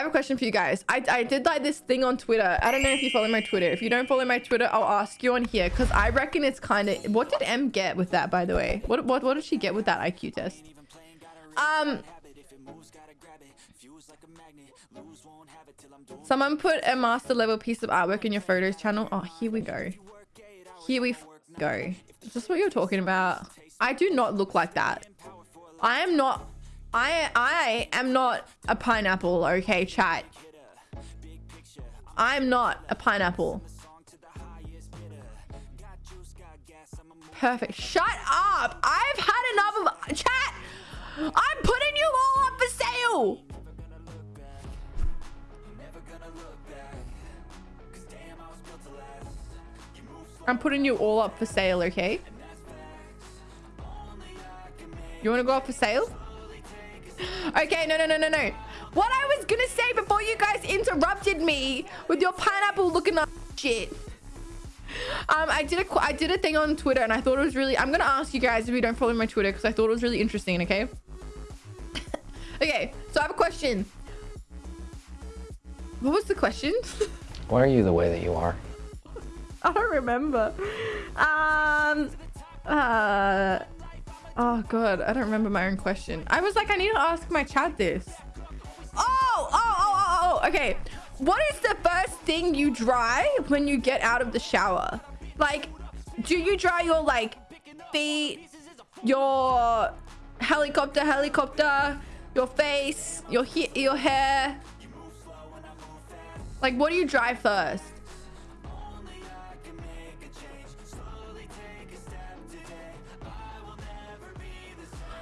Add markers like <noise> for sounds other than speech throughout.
have a question for you guys. I, I did like this thing on Twitter. I don't know if you follow my Twitter. If you don't follow my Twitter, I'll ask you on here because I reckon it's kind of. What did M get with that, by the way? What what what did she get with that IQ test? Um. Someone put a master level piece of artwork in your photos channel. Oh, here we go. Here we go. Is this what you're talking about? I do not look like that. I am not I I am not a pineapple, okay, chat. I'm not a pineapple. Perfect. Shut up. I've had enough of chat. I'm putting you all up for sale. I'm putting you all up for sale, okay? You want to go up for sale? Okay, no, no, no, no, no. What I was gonna say before you guys interrupted me with your pineapple looking up shit. Um, I did a I did a thing on Twitter and I thought it was really. I'm gonna ask you guys if you don't follow my Twitter because I thought it was really interesting. Okay. <laughs> okay, so I have a question. What was the question? <laughs> Why are you the way that you are? I don't remember. Um. Uh. Oh god, I don't remember my own question. I was like, I need to ask my chat this. Oh, oh, oh, oh, oh, oh, okay. What is the first thing you dry when you get out of the shower? Like, do you dry your like feet, your helicopter, helicopter, your face, your your hair? Like, what do you dry first?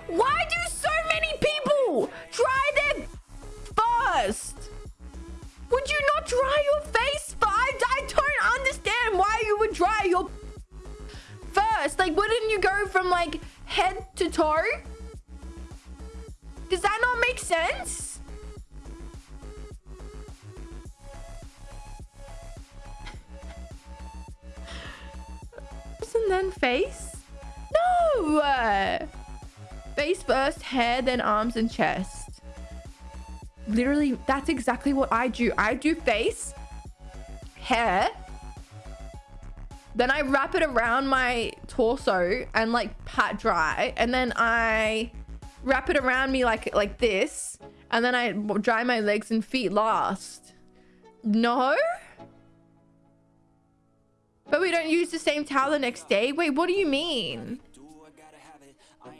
Why do so many people dry their first? Would you not dry your face first? I don't understand why you would dry your first. Like, wouldn't you go from like head to toe? Does that not make sense? <laughs> and then face? No! Face first, hair, then arms and chest. Literally, that's exactly what I do. I do face, hair, then I wrap it around my torso and like pat dry. And then I wrap it around me like like this. And then I dry my legs and feet last. No? But we don't use the same towel the next day? Wait, what do you mean?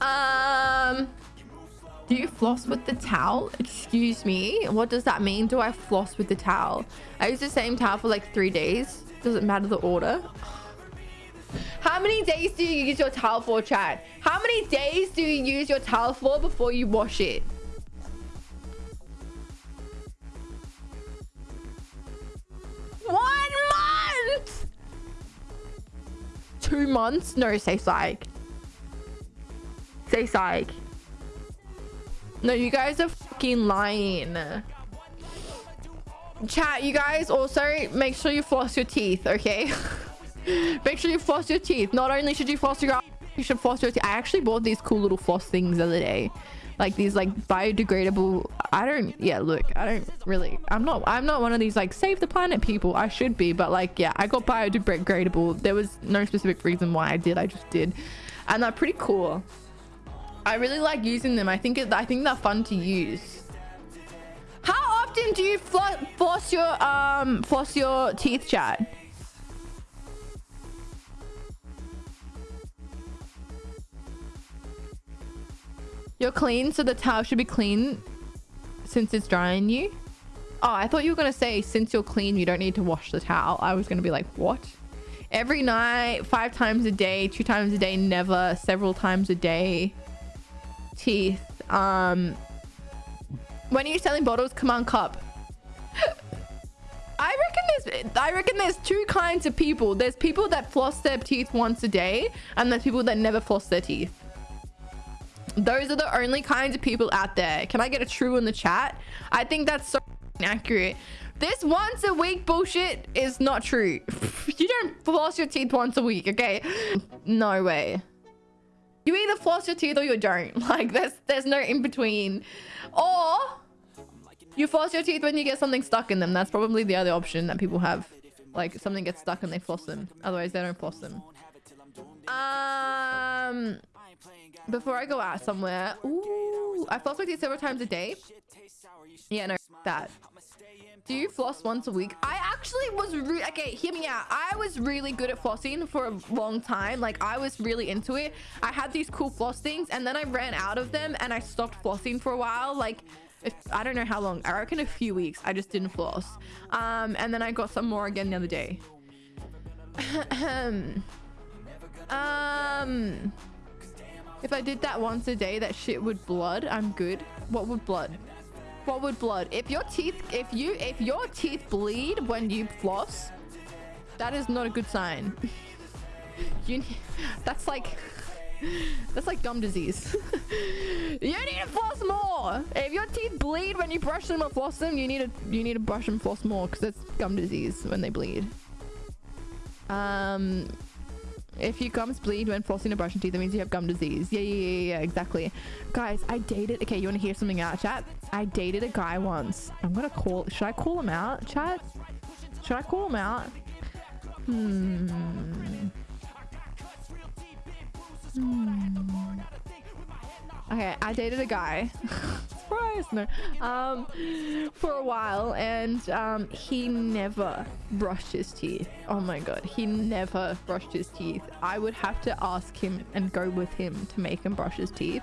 Um, do you floss with the towel? Excuse me. What does that mean? Do I floss with the towel? I use the same towel for like three days. Doesn't matter the order. How many days do you use your towel for, Chad? How many days do you use your towel for before you wash it? Months? No, say psych. Say psych. No, you guys are fucking lying. Chat, you guys also make sure you floss your teeth, okay? <laughs> make sure you floss your teeth. Not only should you floss your you should floss your teeth. I actually bought these cool little floss things the other day. Like these like biodegradable I don't yeah, look, I don't really I'm not I'm not one of these like save the planet people. I should be, but like yeah, I got biodegradable. There was no specific reason why I did. I just did. And they're pretty cool. I really like using them. I think it, I think they're fun to use. How often do you floss your um floss your teeth, Chad? You're clean, so the towel should be clean since it's drying you. Oh, I thought you were gonna say since you're clean, you don't need to wash the towel. I was gonna be like, what? every night, five times a day, two times a day, never, several times a day. Teeth. Um, when are you selling bottles? Come on, cup. <laughs> I reckon there's I reckon there's two kinds of people. There's people that floss their teeth once a day, and there's people that never floss their teeth. Those are the only kinds of people out there. Can I get a true in the chat? I think that's so accurate. This once a week bullshit is not true. <laughs> you don't floss your teeth once a week, okay? No way. You either floss your teeth or you don't. <laughs> Like there's there's no in between. Or you floss your teeth when you get something stuck in them. That's probably the other option that people have. Like something gets stuck and they floss them. Otherwise they don't floss them. Um before I go out somewhere. Ooh, I floss my teeth several times a day. Yeah, no, that. Do you floss once a week? I actually was really okay. Hear me out. I was really good at flossing for a long time. Like I was really into it. I had these cool floss things, and then I ran out of them, and I stopped flossing for a while. Like if, I don't know how long. I reckon a few weeks. I just didn't floss. Um, and then I got some more again the other day. <laughs> um. If I did that once a day, that shit would blood. I'm good. What would blood? What would blood? If your teeth, if you, if your teeth bleed when you floss, that is not a good sign. <laughs> you, that's like, that's like gum disease. <laughs> you need to floss more. If your teeth bleed when you brush them or floss them, you need to, you need to brush and floss more because it's gum disease when they bleed. Um, if your gums bleed when flossing or brushing teeth, that means you have gum disease. Yeah, yeah, yeah, yeah, exactly. Guys, I dated... Okay, you want to hear something out, chat? I dated a guy once. I'm going to call... Should I call him out, chat? Should I call him out? Hmm... Hmm... Okay, I dated a guy. <laughs> Um, for a while, and um, he never brushed his teeth. Oh my god, he never brushed his teeth. I would have to ask him and go with him to make him brush his teeth,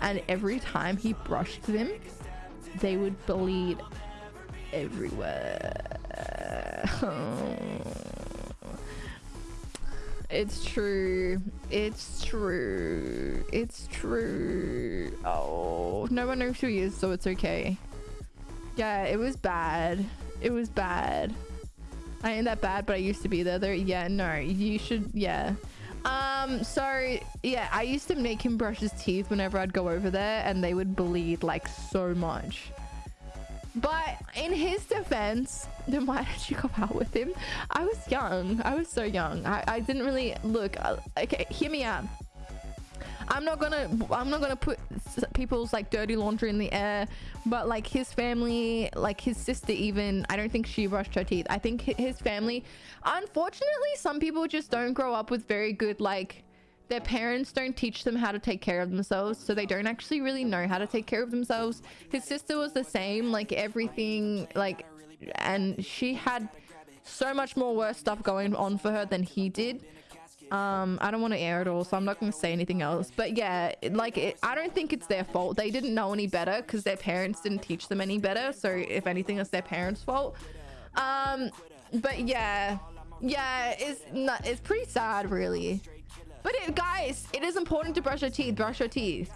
and every time he brushed them, they would bleed everywhere. <laughs> It's true. It's true. It's true. Oh, no one knows who he is, so it's okay. Yeah, it was bad. It was bad. I ain't that bad, but I used to be the other. Yeah, no, you should. Yeah. Um, so yeah, I used to make him brush his teeth whenever I'd go over there, and they would bleed like so much. But in his defense, then why did you go <laughs> out with him? I was young. I was so young. I, I didn't really look. Uh, okay, hear me out. I'm not gonna I'm not gonna put people's like dirty laundry in the air, but like his family, like his sister even, I don't think she brushed her teeth. I think his family, unfortunately, some people just don't grow up with very good like their parents don't teach them how to take care of themselves so they don't actually really know how to take care of themselves. His sister was the same like everything like and she had so much more worse stuff going on for her than he did. Um i don't want to air it all so i'm not going to say anything else but yeah like it, i don't think it's their fault. They didn't know any better because their parents didn't teach them any better so if anything it's their parents fault. Um but yeah yeah it's not it's pretty sad really but it, guys, it is important to brush your teeth. Brush your teeth.